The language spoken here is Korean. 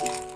음.